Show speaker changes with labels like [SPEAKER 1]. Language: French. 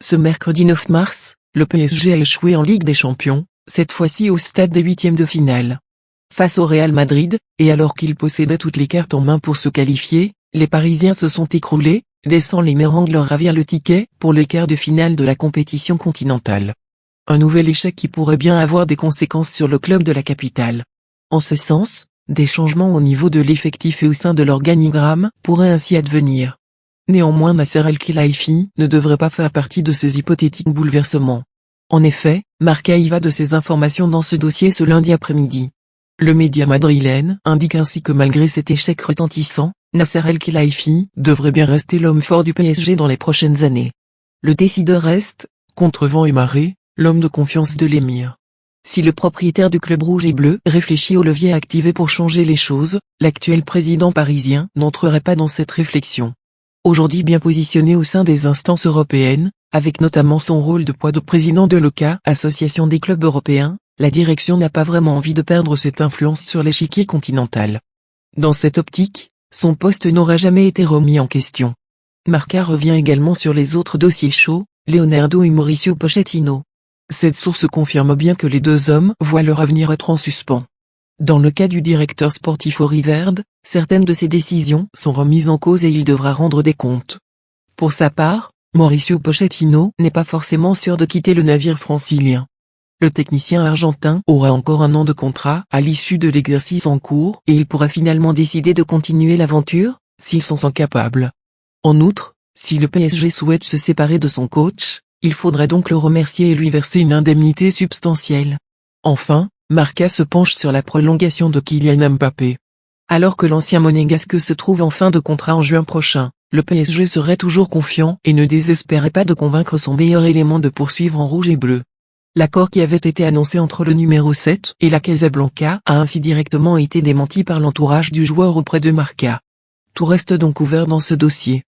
[SPEAKER 1] Ce mercredi 9 mars, le PSG a échoué en Ligue des Champions, cette fois-ci au stade des huitièmes de finale. Face au Real Madrid, et alors qu'ils possédaient toutes les cartes en main pour se qualifier, les Parisiens se sont écroulés, laissant les Mérangs leur ravir le ticket pour les quarts de finale de la compétition continentale. Un nouvel échec qui pourrait bien avoir des conséquences sur le club de la capitale. En ce sens, des changements au niveau de l'effectif et au sein de l'organigramme pourraient ainsi advenir. Néanmoins Nasser El-Khelaifi ne devrait pas faire partie de ces hypothétiques bouleversements. En effet, Marca y va de ses informations dans ce dossier ce lundi après-midi. Le média madrilène indique ainsi que malgré cet échec retentissant, Nasser El-Khelaifi devrait bien rester l'homme fort du PSG dans les prochaines années. Le décideur reste, contre vent et marée, l'homme de confiance de l'émir. Si le propriétaire du club rouge et bleu réfléchit au levier activé pour changer les choses, l'actuel président parisien n'entrerait pas dans cette réflexion. Aujourd'hui bien positionné au sein des instances européennes, avec notamment son rôle de poids de président de l'OCA, Association des clubs européens, la direction n'a pas vraiment envie de perdre cette influence sur l'échiquier continental. Dans cette optique, son poste n'aura jamais été remis en question. Marca revient également sur les autres dossiers chauds, Leonardo et Mauricio Pochettino. Cette source confirme bien que les deux hommes voient leur avenir être en suspens. Dans le cas du directeur sportif Riverde, certaines de ses décisions sont remises en cause et il devra rendre des comptes. Pour sa part, Mauricio Pochettino n'est pas forcément sûr de quitter le navire francilien. Le technicien argentin aura encore un an de contrat à l'issue de l'exercice en cours et il pourra finalement décider de continuer l'aventure, s'il s'en sent capable. En outre, si le PSG souhaite se séparer de son coach, il faudrait donc le remercier et lui verser une indemnité substantielle. Enfin, Marca se penche sur la prolongation de Kylian Mbappé. Alors que l'ancien monégasque se trouve en fin de contrat en juin prochain, le PSG serait toujours confiant et ne désespérait pas de convaincre son meilleur élément de poursuivre en rouge et bleu. L'accord qui avait été annoncé entre le numéro 7 et la Casablanca a ainsi directement été démenti par l'entourage du joueur auprès de Marca. Tout reste donc ouvert dans ce dossier.